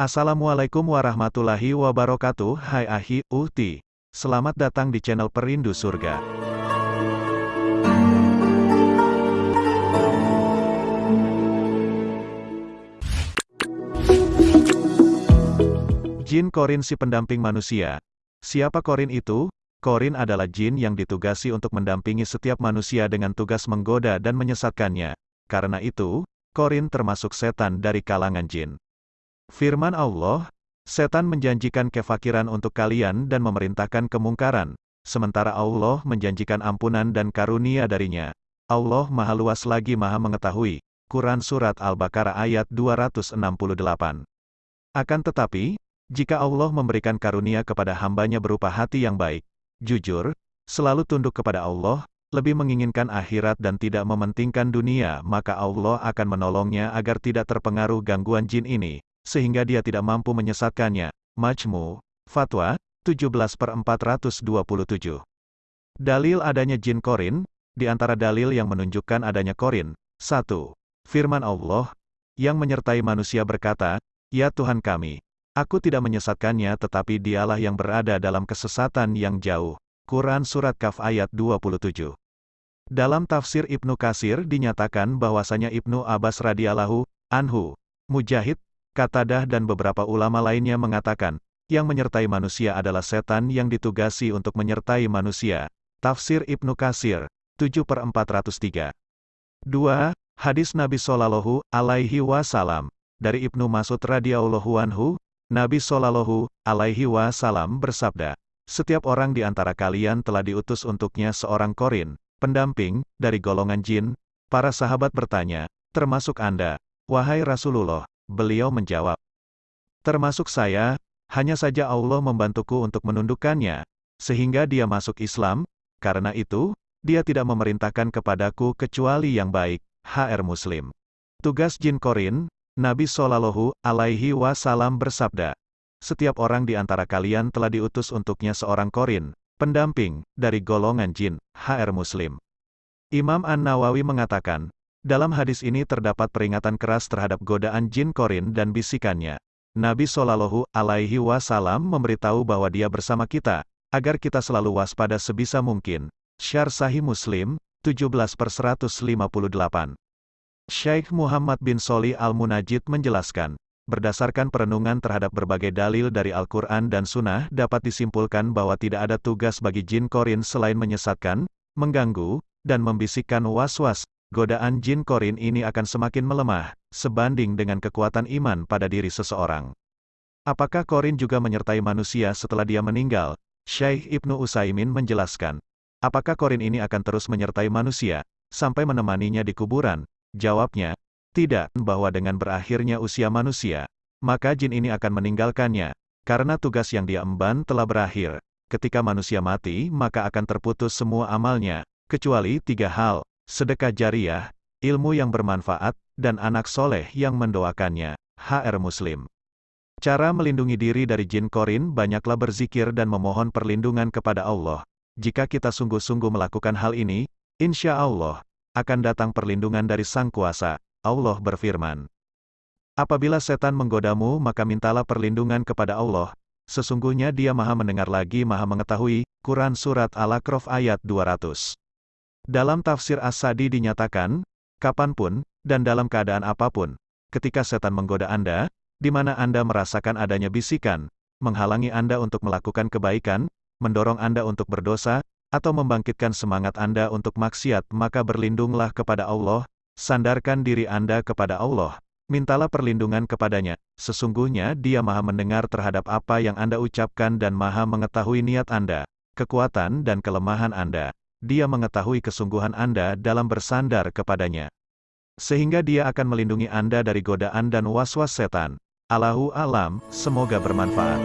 Assalamualaikum warahmatullahi wabarakatuh Hai Ahi, Uhti Selamat datang di channel Perindu Surga Jin Korin si pendamping manusia Siapa Korin itu? Korin adalah jin yang ditugasi untuk mendampingi setiap manusia dengan tugas menggoda dan menyesatkannya. Karena itu, Korin termasuk setan dari kalangan jin. Firman Allah, setan menjanjikan kefakiran untuk kalian dan memerintahkan kemungkaran, sementara Allah menjanjikan ampunan dan karunia darinya. Allah Maha Luas lagi Maha Mengetahui. Quran Surat Al-Baqarah ayat 268. Akan tetapi, jika Allah memberikan karunia kepada hambanya berupa hati yang baik, jujur, selalu tunduk kepada Allah, lebih menginginkan akhirat dan tidak mementingkan dunia, maka Allah akan menolongnya agar tidak terpengaruh gangguan jin ini sehingga dia tidak mampu menyesatkannya. Majmu, Fatwa, 17 per 427. Dalil adanya jin korin, di antara dalil yang menunjukkan adanya korin, 1. Firman Allah, yang menyertai manusia berkata, Ya Tuhan kami, aku tidak menyesatkannya tetapi dialah yang berada dalam kesesatan yang jauh. Quran Surat Kaf ayat 27. Dalam tafsir Ibnu Kasir dinyatakan bahwasanya Ibnu Abbas radhiyallahu anhu, Mujahid, Katadah dan beberapa ulama lainnya mengatakan, yang menyertai manusia adalah setan yang ditugasi untuk menyertai manusia. Tafsir Ibnu Kasir, 7 per 403. 2. Hadis Nabi Sallallahu alaihi wasallam. Dari Ibnu Masud radhiyallahu anhu, Nabi Sallallahu alaihi wasallam bersabda, Setiap orang di antara kalian telah diutus untuknya seorang korin, pendamping, dari golongan jin. Para sahabat bertanya, termasuk Anda, wahai Rasulullah, Beliau menjawab, Termasuk saya, hanya saja Allah membantuku untuk menundukkannya, sehingga dia masuk Islam, karena itu, dia tidak memerintahkan kepadaku kecuali yang baik, HR Muslim. Tugas Jin Korin, Nabi Shallallahu alaihi wasallam bersabda, setiap orang di antara kalian telah diutus untuknya seorang korin, pendamping, dari golongan jin, HR Muslim. Imam An-Nawawi mengatakan, dalam hadis ini terdapat peringatan keras terhadap godaan jin korin dan bisikannya. Nabi Shallallahu Alaihi Wasallam memberitahu bahwa Dia bersama kita, agar kita selalu waspada sebisa mungkin. Syar Sahih Muslim, 17 per 158. Syekh Muhammad bin Soli Al-Munajid menjelaskan, berdasarkan perenungan terhadap berbagai dalil dari Al-Quran dan Sunnah dapat disimpulkan bahwa tidak ada tugas bagi jin korin selain menyesatkan, mengganggu, dan membisikkan was-was, godaan jin korin ini akan semakin melemah, sebanding dengan kekuatan iman pada diri seseorang. Apakah korin juga menyertai manusia setelah dia meninggal? Syekh Ibnu Usaimin menjelaskan. Apakah korin ini akan terus menyertai manusia, sampai menemaninya di kuburan? Jawabnya, tidak, bahwa dengan berakhirnya usia manusia, maka jin ini akan meninggalkannya, karena tugas yang dia emban telah berakhir. Ketika manusia mati, maka akan terputus semua amalnya, kecuali tiga hal, sedekah jariah, ilmu yang bermanfaat, dan anak soleh yang mendoakannya. HR Muslim. Cara melindungi diri dari jin korin banyaklah berzikir dan memohon perlindungan kepada Allah. Jika kita sungguh-sungguh melakukan hal ini, insya Allah, akan datang perlindungan dari Sang Kuasa. Allah berfirman. Apabila setan menggodamu maka mintalah perlindungan kepada Allah, sesungguhnya dia maha mendengar lagi maha mengetahui, Quran Surat Al-Aqraf ayat 200. Dalam tafsir As-Sadi dinyatakan, kapan pun, dan dalam keadaan apa pun, ketika setan menggoda Anda, di mana Anda merasakan adanya bisikan, menghalangi Anda untuk melakukan kebaikan, mendorong Anda untuk berdosa, atau membangkitkan semangat Anda untuk maksiat, maka berlindunglah kepada Allah, sandarkan diri Anda kepada Allah, mintalah perlindungan kepadanya, sesungguhnya dia maha mendengar terhadap apa yang Anda ucapkan dan maha mengetahui niat Anda, kekuatan dan kelemahan Anda dia mengetahui kesungguhan Anda dalam bersandar kepadanya. Sehingga dia akan melindungi Anda dari godaan dan was-was setan. Allahu alam, semoga bermanfaat.